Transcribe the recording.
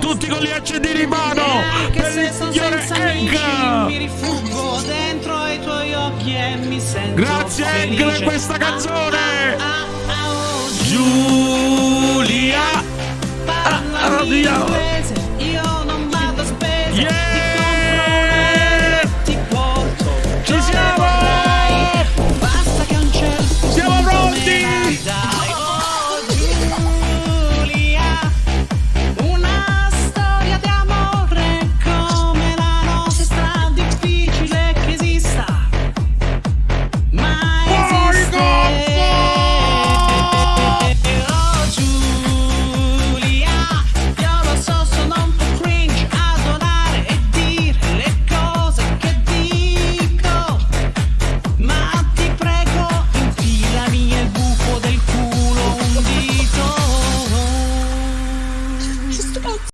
Tutti con gli accendini in mano! Per il signore Eng! Grazie Eng per questa canzone! Giulia! Ah, ah, ah, ah, ah, ah, ah, ah, そう。